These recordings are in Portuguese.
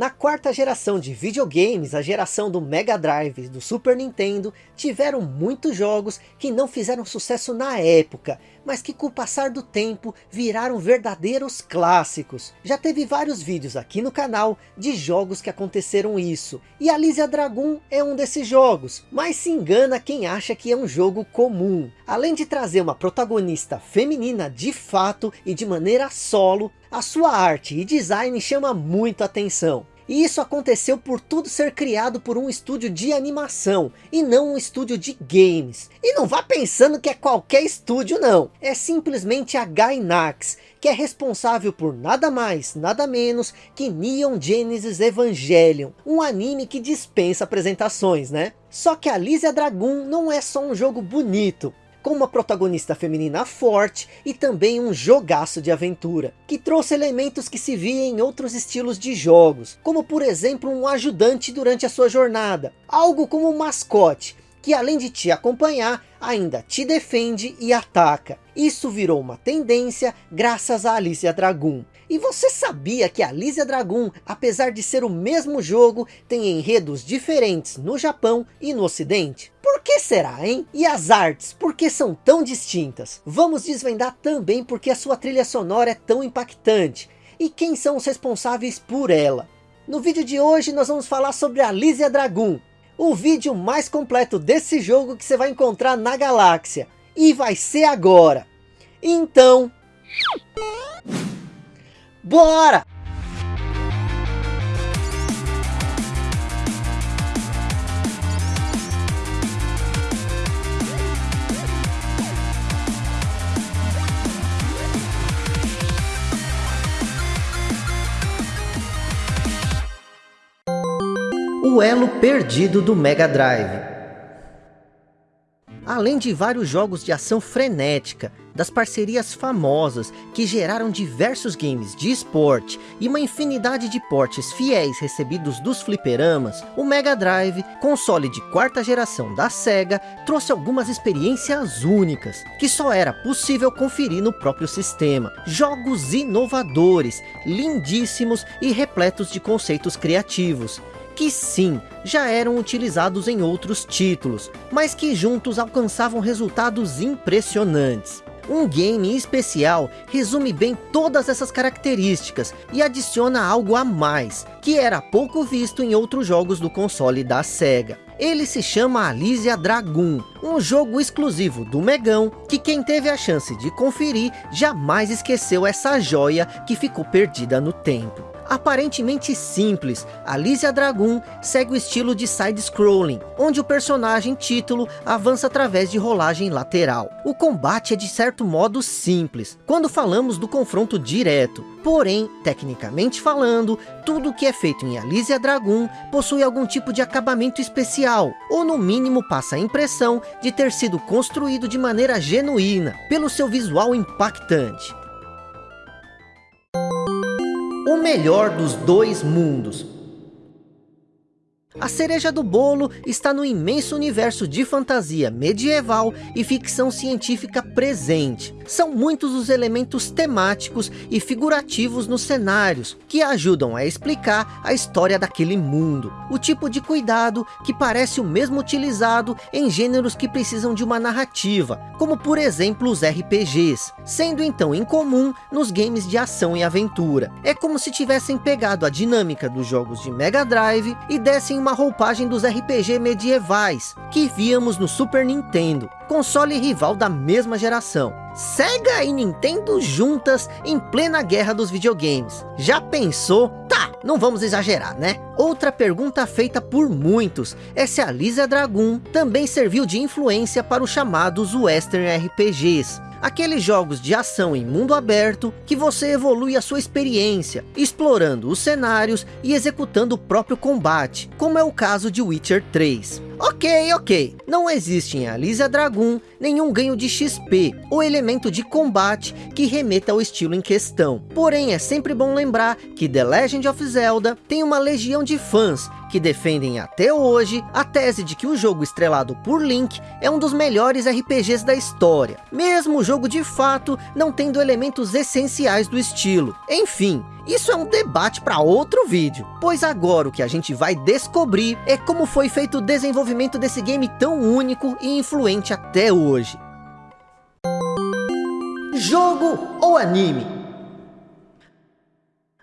Na quarta geração de videogames, a geração do Mega Drive e do Super Nintendo, tiveram muitos jogos que não fizeram sucesso na época, mas que com o passar do tempo viraram verdadeiros clássicos. Já teve vários vídeos aqui no canal de jogos que aconteceram isso, e Alicia Dragon é um desses jogos, mas se engana quem acha que é um jogo comum. Além de trazer uma protagonista feminina de fato e de maneira solo, a sua arte e design chama muito atenção. E isso aconteceu por tudo ser criado por um estúdio de animação, e não um estúdio de games. E não vá pensando que é qualquer estúdio não, é simplesmente a Gainax, que é responsável por nada mais, nada menos que Neon Genesis Evangelion, um anime que dispensa apresentações, né? Só que Alicia Dragon não é só um jogo bonito, com uma protagonista feminina forte e também um jogaço de aventura, que trouxe elementos que se via em outros estilos de jogos, como por exemplo um ajudante durante a sua jornada, algo como um mascote, que além de te acompanhar, ainda te defende e ataca. Isso virou uma tendência graças a Alicia Dragon. E você sabia que Alicia Dragon, apesar de ser o mesmo jogo, tem enredos diferentes no Japão e no ocidente? Por que será, hein? E as artes, por que são tão distintas? Vamos desvendar também porque a sua trilha sonora é tão impactante. E quem são os responsáveis por ela? No vídeo de hoje nós vamos falar sobre Alicia Dragon, o vídeo mais completo desse jogo que você vai encontrar na galáxia. E vai ser agora. Então... Bora! O elo perdido do Mega Drive. Além de vários jogos de ação frenética, das parcerias famosas que geraram diversos games de esporte e uma infinidade de portes fiéis recebidos dos fliperamas, o Mega Drive, console de quarta geração da SEGA, trouxe algumas experiências únicas, que só era possível conferir no próprio sistema. Jogos inovadores, lindíssimos e repletos de conceitos criativos, que sim, já eram utilizados em outros títulos, mas que juntos alcançavam resultados impressionantes. Um game especial resume bem todas essas características e adiciona algo a mais, que era pouco visto em outros jogos do console da SEGA. Ele se chama Alicia Dragoon, um jogo exclusivo do Megão, que quem teve a chance de conferir jamais esqueceu essa joia que ficou perdida no tempo aparentemente simples, Alicia Dragoon segue o estilo de side-scrolling, onde o personagem título avança através de rolagem lateral. O combate é de certo modo simples, quando falamos do confronto direto, porém, tecnicamente falando, tudo que é feito em Alicia Dragoon possui algum tipo de acabamento especial, ou no mínimo passa a impressão de ter sido construído de maneira genuína, pelo seu visual impactante o melhor dos dois mundos. A cereja do bolo está no imenso universo de fantasia medieval e ficção científica presente. São muitos os elementos temáticos e figurativos nos cenários, que ajudam a explicar a história daquele mundo. O tipo de cuidado que parece o mesmo utilizado em gêneros que precisam de uma narrativa, como por exemplo os RPGs, sendo então incomum nos games de ação e aventura. É como se tivessem pegado a dinâmica dos jogos de Mega Drive e dessem uma roupagem dos RPG medievais, que víamos no Super Nintendo, console rival da mesma geração. Sega e Nintendo juntas em plena guerra dos videogames. Já pensou? Não vamos exagerar, né? Outra pergunta feita por muitos é se a Lisa Dragoon também serviu de influência para os chamados Western RPGs aqueles jogos de ação em mundo aberto que você evolui a sua experiência, explorando os cenários e executando o próprio combate, como é o caso de Witcher 3. Ok, ok, não existe em Alicia Dragoon nenhum ganho de XP ou elemento de combate que remeta ao estilo em questão. Porém, é sempre bom lembrar que The Legend of Zelda tem uma legião de fãs que defendem até hoje a tese de que o jogo estrelado por Link é um dos melhores RPGs da história, mesmo o jogo de fato não tendo elementos essenciais do estilo. Enfim, isso é um debate para outro vídeo, pois agora o que a gente vai descobrir é como foi feito o desenvolvimento desse game tão único e influente até hoje. Jogo ou anime?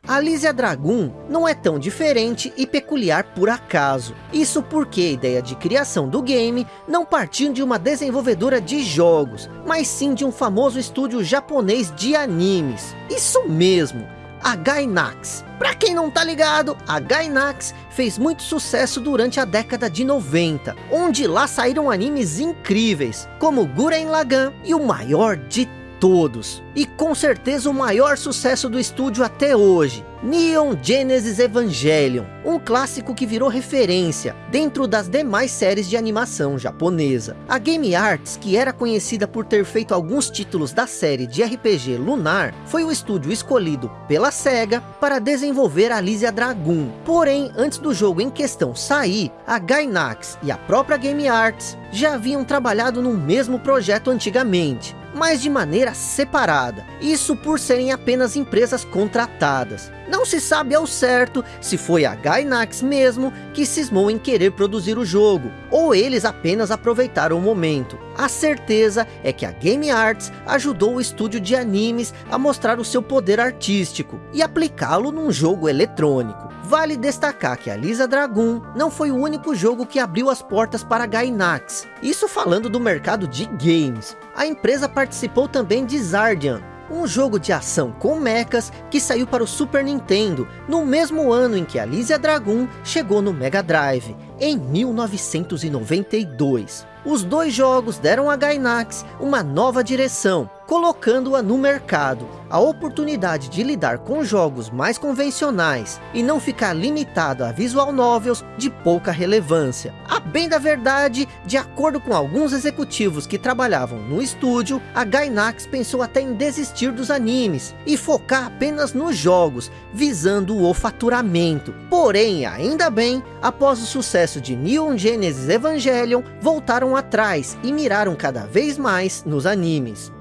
Alicia Dragoon não é tão diferente e peculiar por acaso. Isso porque a ideia de criação do game não partiu de uma desenvolvedora de jogos, mas sim de um famoso estúdio japonês de animes. Isso mesmo, a Gainax. Pra quem não tá ligado, a Gainax fez muito sucesso durante a década de 90, onde lá saíram animes incríveis, como Guren Lagann e o maior de todos. E com certeza o maior sucesso do estúdio até hoje, Neon Genesis Evangelion, um clássico que virou referência dentro das demais séries de animação japonesa. A Game Arts, que era conhecida por ter feito alguns títulos da série de RPG Lunar, foi o estúdio escolhido pela SEGA para desenvolver Alicia Dragoon. Porém, antes do jogo em questão sair, a Gainax e a própria Game Arts já haviam trabalhado no mesmo projeto antigamente, mas de maneira separada. Isso por serem apenas empresas contratadas. Não se sabe ao certo se foi a Gainax mesmo que cismou em querer produzir o jogo, ou eles apenas aproveitaram o momento. A certeza é que a Game Arts ajudou o estúdio de animes a mostrar o seu poder artístico e aplicá-lo num jogo eletrônico. Vale destacar que a Lisa Dragoon não foi o único jogo que abriu as portas para a Gainax. Isso falando do mercado de games. A empresa participou também de Zardian, um jogo de ação com mechas que saiu para o Super Nintendo no mesmo ano em que Alicia Dragoon chegou no Mega Drive, em 1992. Os dois jogos deram a Gainax uma nova direção, colocando-a no mercado. A oportunidade de lidar com jogos mais convencionais e não ficar limitado a visual novels de pouca relevância. A bem da verdade, de acordo com alguns executivos que trabalhavam no estúdio, a Gainax pensou até em desistir dos animes e focar apenas nos jogos, visando o faturamento. Porém, ainda bem, após o sucesso de Neon Genesis Evangelion, voltaram atrás e miraram cada vez mais nos animes.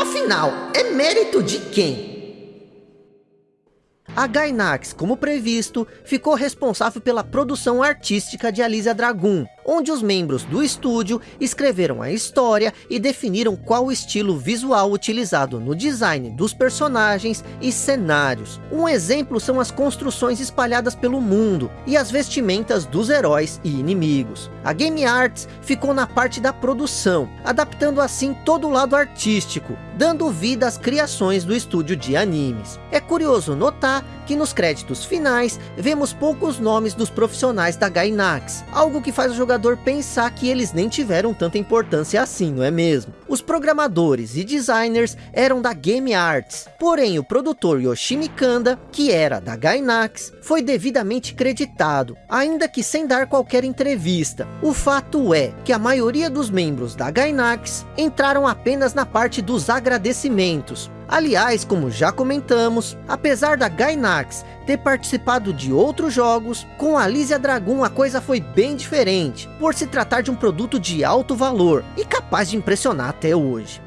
Afinal, é mérito de quem? A Gainax, como previsto, ficou responsável pela produção artística de Alicia Dragoon, onde os membros do estúdio escreveram a história e definiram qual estilo visual utilizado no design dos personagens e cenários. Um exemplo são as construções espalhadas pelo mundo e as vestimentas dos heróis e inimigos. A Game Arts ficou na parte da produção, adaptando assim todo o lado artístico, dando vida às criações do estúdio de animes. É curioso notar que nos créditos finais, vemos poucos nomes dos profissionais da Gainax, algo que faz o jogador pensar que eles nem tiveram tanta importância assim, não é mesmo? Os programadores e designers eram da Game Arts, porém o produtor Yoshimi Kanda, que era da Gainax, foi devidamente creditado, ainda que sem dar qualquer entrevista. O fato é que a maioria dos membros da Gainax entraram apenas na parte dos agradecimentos, Aliás, como já comentamos, apesar da Gainax ter participado de outros jogos, com a Alicia Dragoon a coisa foi bem diferente, por se tratar de um produto de alto valor e capaz de impressionar até hoje.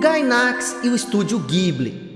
Gainax e o estúdio Ghibli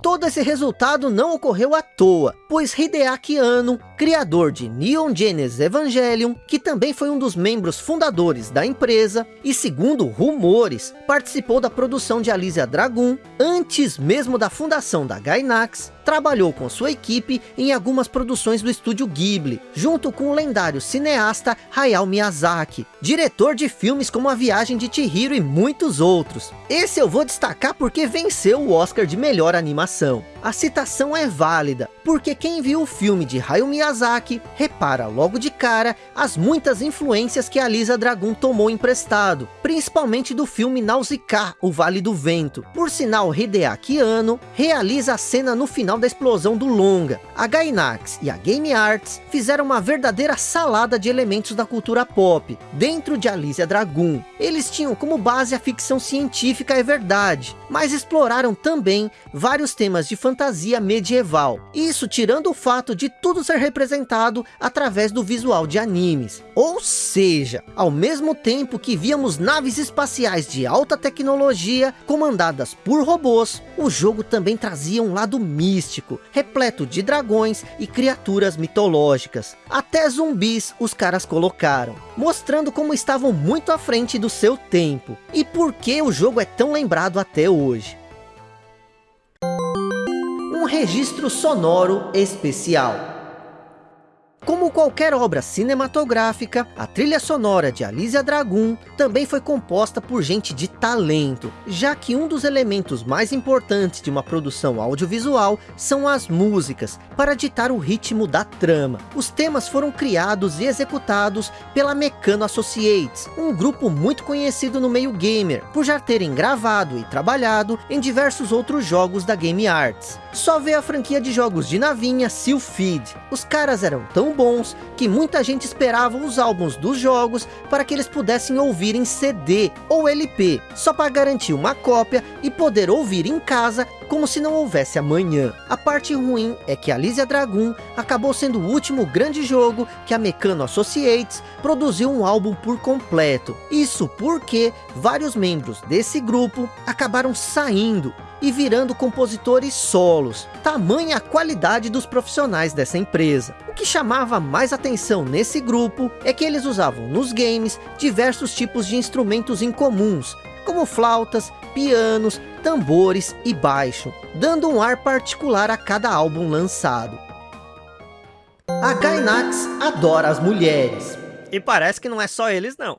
Todo esse resultado não ocorreu à toa, pois Hideaki Anno, criador de Neon Genesis Evangelion, que também foi um dos membros fundadores da empresa, e segundo rumores, participou da produção de Alicia Dragoon, antes mesmo da fundação da Gainax, trabalhou com sua equipe em algumas produções do estúdio Ghibli, junto com o lendário cineasta Hayao Miyazaki, diretor de filmes como A Viagem de Chihiro e muitos outros. Esse eu vou destacar porque venceu o Oscar de melhor animação. A citação é válida, porque quem viu o filme de Hayao Miyazaki, repara logo de cara as muitas influências que a Lisa tomou emprestado, principalmente do filme Nausicaa, O Vale do Vento. Por sinal, Hideaki Anno realiza a cena no final da explosão do longa. A Gainax e a Game Arts fizeram uma verdadeira salada de elementos da cultura pop, dentro de Alicia Dragon. Eles tinham como base a ficção científica é verdade, mas exploraram também vários temas de fantasia medieval. Isso tirando o fato de tudo ser representado através do visual de animes. Ou seja, ao mesmo tempo que víamos naves espaciais de alta tecnologia comandadas por robôs, o jogo também trazia um lado místico, repleto de dragões e criaturas mitológicas. Até zumbis os caras colocaram, mostrando como estavam muito à frente do seu tempo. E por que o jogo é tão lembrado até hoje. Um registro sonoro especial. Como qualquer obra cinematográfica, a trilha sonora de Alicia Dragun também foi composta por gente de talento, já que um dos elementos mais importantes de uma produção audiovisual são as músicas, para ditar o ritmo da trama. Os temas foram criados e executados pela Mecano Associates, um grupo muito conhecido no meio gamer, por já terem gravado e trabalhado em diversos outros jogos da Game Arts. Só vê a franquia de jogos de navinha Sealfeed. Os caras eram tão bons que muita gente esperava os álbuns dos jogos para que eles pudessem ouvir em CD ou LP, só para garantir uma cópia e poder ouvir em casa como se não houvesse amanhã. A parte ruim é que Alicia Dragon acabou sendo o último grande jogo que a Mecano Associates produziu um álbum por completo. Isso porque vários membros desse grupo acabaram saindo e virando compositores solos, tamanha a qualidade dos profissionais dessa empresa. O que chamava mais atenção nesse grupo é que eles usavam nos games diversos tipos de instrumentos incomuns, como flautas, pianos, tambores e baixo, dando um ar particular a cada álbum lançado. A Gainax adora as mulheres. E parece que não é só eles não.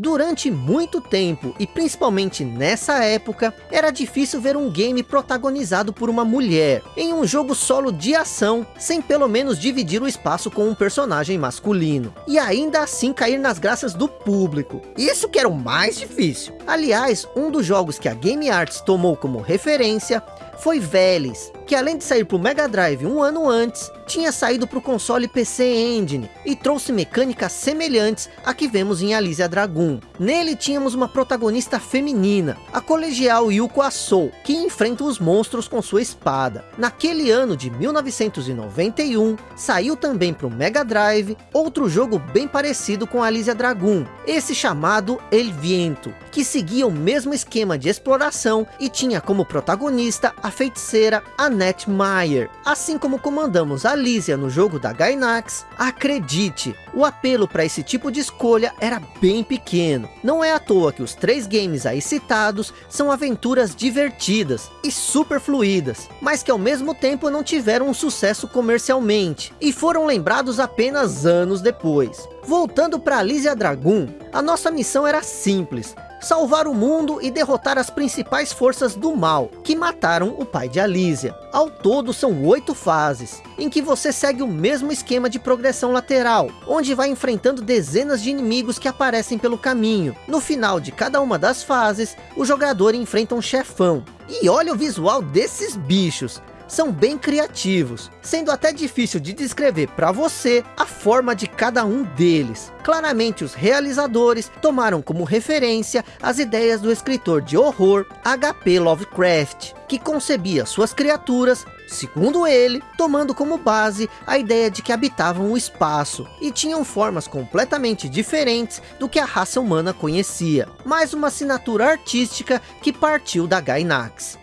Durante muito tempo, e principalmente nessa época, era difícil ver um game protagonizado por uma mulher, em um jogo solo de ação, sem pelo menos dividir o espaço com um personagem masculino, e ainda assim cair nas graças do público. Isso que era o mais difícil. Aliás, um dos jogos que a Game Arts tomou como referência foi Veles, que além de sair para o Mega Drive um ano antes, tinha saído para o console PC Engine e trouxe mecânicas semelhantes a que vemos em Alicia Dragon. Nele tínhamos uma protagonista feminina, a colegial Yuko Asou, que enfrenta os monstros com sua espada. Naquele ano de 1991, saiu também para o Mega Drive outro jogo bem parecido com Alicia Dragon, esse chamado El Viento, que seguia o mesmo esquema de exploração e tinha como protagonista a feiticeira Annette Meyer, assim como comandamos a Alicia no jogo da Gainax, acredite, o apelo para esse tipo de escolha era bem pequeno. Não é à toa que os três games aí citados são aventuras divertidas e super fluídas, mas que ao mesmo tempo não tiveram um sucesso comercialmente, e foram lembrados apenas anos depois. Voltando para Alicia Dragon, a nossa missão era simples, salvar o mundo e derrotar as principais forças do mal, que mataram o pai de Alísia. Ao todo são oito fases, em que você segue o mesmo esquema de progressão lateral, onde vai enfrentando dezenas de inimigos que aparecem pelo caminho. No final de cada uma das fases, o jogador enfrenta um chefão. E olha o visual desses bichos, são bem criativos, sendo até difícil de descrever para você a forma de cada um deles. Claramente os realizadores tomaram como referência as ideias do escritor de horror H.P. Lovecraft, que concebia suas criaturas, segundo ele, tomando como base a ideia de que habitavam o espaço e tinham formas completamente diferentes do que a raça humana conhecia, mais uma assinatura artística que partiu da Gainax.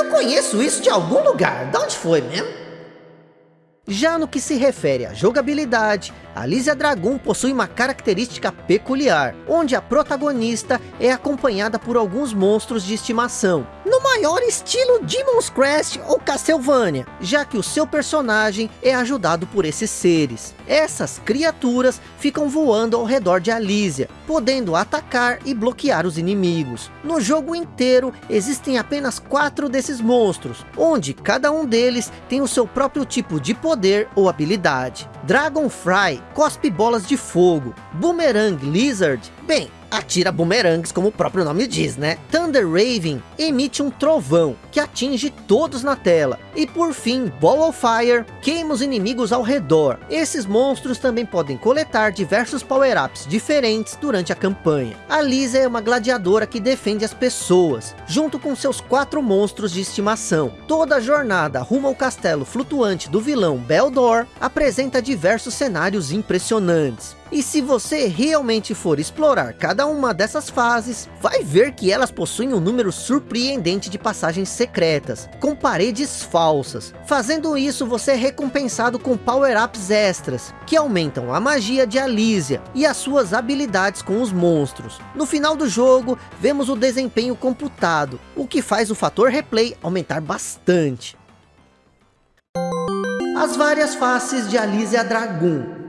Eu conheço isso de algum lugar. De onde foi mesmo? Já no que se refere à jogabilidade, a Lísia Dragon possui uma característica peculiar, onde a protagonista é acompanhada por alguns monstros de estimação, no maior estilo Demon's Crest ou Castlevania, já que o seu personagem é ajudado por esses seres. Essas criaturas ficam voando ao redor de Alísia, podendo atacar e bloquear os inimigos. No jogo inteiro, existem apenas quatro desses monstros, onde cada um deles tem o seu próprio tipo de poder ou habilidade. Dragonfly cospe bolas de fogo, Boomerang Lizard, bem, atira bumerangues, como o próprio nome diz, né? Thunder Raven emite um trovão, que atinge todos na tela. E por fim, Ball of Fire queima os inimigos ao redor. Esses monstros também podem coletar diversos power-ups diferentes durante a campanha. A Lisa é uma gladiadora que defende as pessoas, junto com seus quatro monstros de estimação. Toda a jornada rumo ao castelo flutuante do vilão Beldor apresenta diversos cenários impressionantes. E se você realmente for explorar cada uma dessas fases, vai ver que elas possuem um número surpreendente de passagens secretas, com paredes falsas. Fazendo isso, você é recompensado com power-ups extras, que aumentam a magia de Alísia e as suas habilidades com os monstros. No final do jogo, vemos o desempenho computado, o que faz o fator replay aumentar bastante. As várias faces de Alísia Dragoon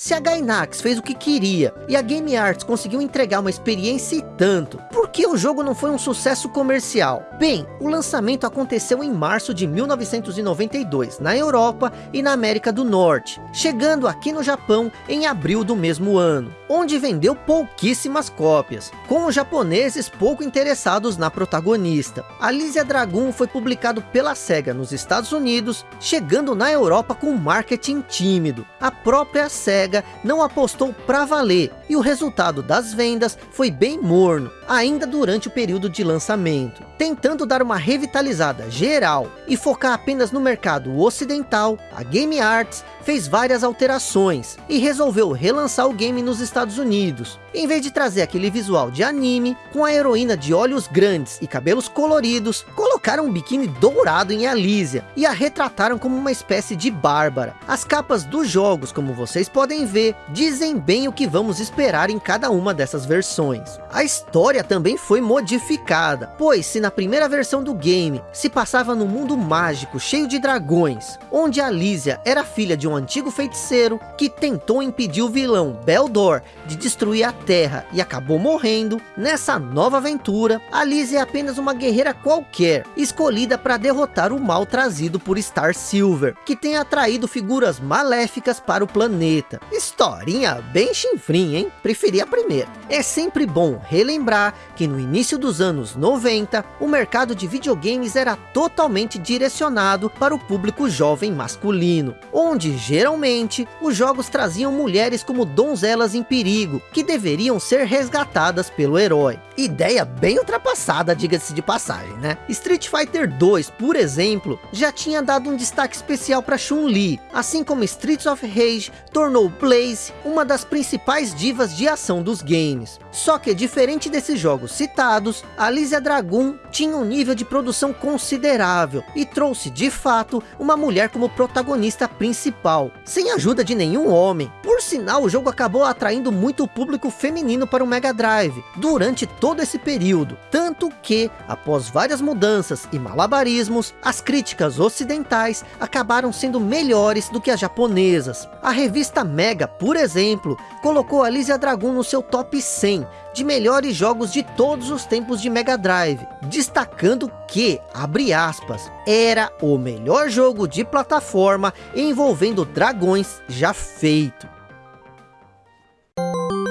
se a Gainax fez o que queria e a Game Arts conseguiu entregar uma experiência e tanto, por que o jogo não foi um sucesso comercial? Bem, o lançamento aconteceu em março de 1992, na Europa e na América do Norte, chegando aqui no Japão em abril do mesmo ano, onde vendeu pouquíssimas cópias, com os japoneses pouco interessados na protagonista. Alicia Dragon foi publicado pela SEGA nos Estados Unidos, chegando na Europa com marketing tímido. A própria SEGA SEGA não apostou para valer, e o resultado das vendas foi bem morno, ainda durante o período de lançamento. Tentando dar uma revitalizada geral e focar apenas no mercado ocidental, a Game Arts fez várias alterações e resolveu relançar o game nos Estados Unidos. Em vez de trazer aquele visual de anime, com a heroína de olhos grandes e cabelos coloridos, colocaram um biquíni dourado em Alicia e a retrataram como uma espécie de Bárbara. As capas dos jogos, como vocês podem ver, dizem bem o que vamos esperar em cada uma dessas versões. A história também foi modificada, pois se na primeira versão do game se passava num mundo mágico cheio de dragões, onde Alicia era filha de um antigo feiticeiro que tentou impedir o vilão Beldor de destruir a Terra e acabou morrendo, nessa nova aventura, Alice é apenas uma guerreira qualquer, escolhida para derrotar o mal trazido por Star Silver, que tem atraído figuras maléficas para o planeta. Historinha bem chinfrim, hein? Preferi a primeira. É sempre bom relembrar que no início dos anos 90, o mercado de videogames era totalmente direcionado para o público jovem masculino, onde geralmente os jogos traziam mulheres como donzelas em perigo, que deveriam ser resgatadas pelo herói. Ideia bem ultrapassada, diga-se de passagem, né? Street Fighter 2, por exemplo, já tinha dado um destaque especial para Chun-Li, assim como Streets of Rage tornou Blaze uma das principais divas de ação dos games. Só que diferente desses jogos citados, Alicia Dragoon tinha um nível de produção considerável e trouxe de fato uma mulher como protagonista principal, sem ajuda de nenhum homem. Por sinal, o jogo acabou atraindo muito público feminino para o Mega Drive durante todo esse período, tanto que, após várias mudanças e malabarismos, as críticas ocidentais acabaram sendo melhores do que as japonesas. A revista Mega, por exemplo, colocou Alicia Dragoon no seu top 100 de melhores jogos de todos os tempos de Mega Drive, destacando que, abre aspas, era o melhor jogo de plataforma envolvendo dragões já feito.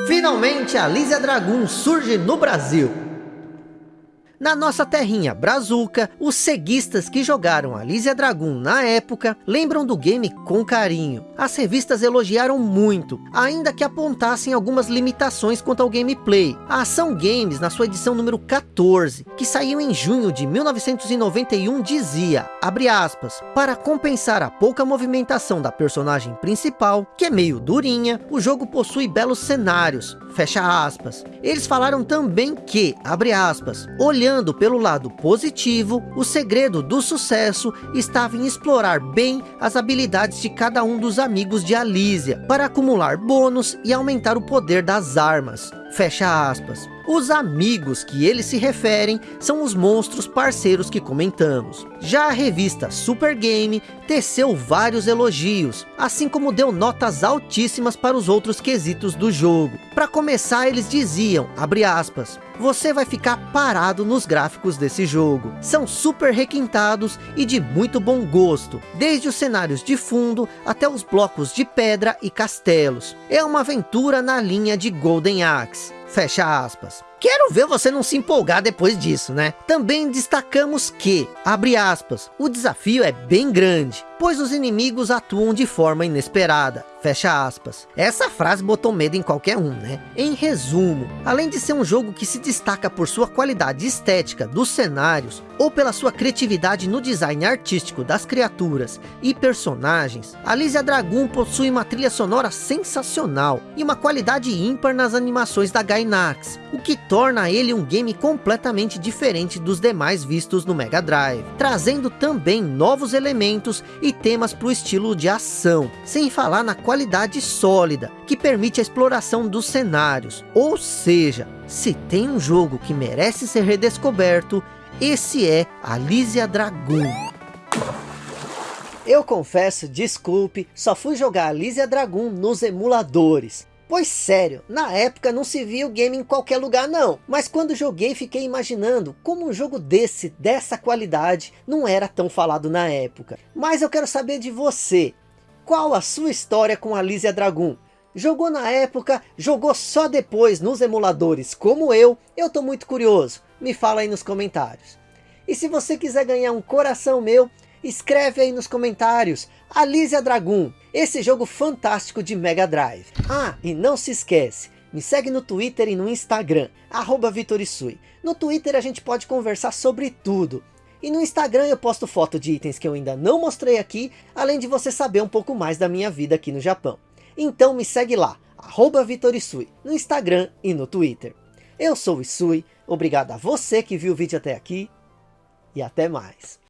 Finalmente a Lísia Dragoon surge no Brasil. Na nossa terrinha Brazuca, os ceguistas que jogaram Alicia Dragoon na época, lembram do game com carinho. As revistas elogiaram muito, ainda que apontassem algumas limitações quanto ao gameplay. A Ação Games, na sua edição número 14, que saiu em junho de 1991, dizia, aspas, para compensar a pouca movimentação da personagem principal, que é meio durinha, o jogo possui belos cenários, fecha aspas. Eles falaram também que, abre aspas, olhando pelo lado positivo, o segredo do sucesso estava em explorar bem as habilidades de cada um dos amigos de Alísia, para acumular bônus e aumentar o poder das armas. Fecha aspas. Os amigos que eles se referem são os monstros parceiros que comentamos. Já a revista Super Game teceu vários elogios, assim como deu notas altíssimas para os outros quesitos do jogo. Para começar, eles diziam, abre aspas, você vai ficar parado nos gráficos desse jogo. São super requintados e de muito bom gosto, desde os cenários de fundo até os blocos de pedra e castelos. É uma aventura na linha de Golden Axe. Fecha aspas. Quero ver você não se empolgar depois disso, né? Também destacamos que, abre aspas, o desafio é bem grande, pois os inimigos atuam de forma inesperada. Fecha aspas. Essa frase botou medo em qualquer um, né? Em resumo, além de ser um jogo que se destaca por sua qualidade estética dos cenários, ou pela sua criatividade no design artístico das criaturas e personagens, Alicia Dragoon possui uma trilha sonora sensacional e uma qualidade ímpar nas animações da Gainax, o que torna ele um game completamente diferente dos demais vistos no Mega Drive, trazendo também novos elementos e temas para o estilo de ação, sem falar na qualidade sólida, que permite a exploração dos cenários. Ou seja, se tem um jogo que merece ser redescoberto, esse é Alicia Dragoon. Eu confesso, desculpe, só fui jogar Alicia Dragoon nos emuladores. Pois sério, na época não se via o game em qualquer lugar não. Mas quando joguei fiquei imaginando como um jogo desse, dessa qualidade, não era tão falado na época. Mas eu quero saber de você. Qual a sua história com Alicia Dragoon? Jogou na época, jogou só depois nos emuladores como eu? Eu tô muito curioso, me fala aí nos comentários. E se você quiser ganhar um coração meu, escreve aí nos comentários, Alicia Dragoon, esse jogo fantástico de Mega Drive. Ah, e não se esquece, me segue no Twitter e no Instagram, arroba Vitorisui. No Twitter a gente pode conversar sobre tudo. E no Instagram eu posto foto de itens que eu ainda não mostrei aqui, além de você saber um pouco mais da minha vida aqui no Japão. Então me segue lá, arroba Vitorisui, no Instagram e no Twitter. Eu sou o Isui, obrigado a você que viu o vídeo até aqui, e até mais.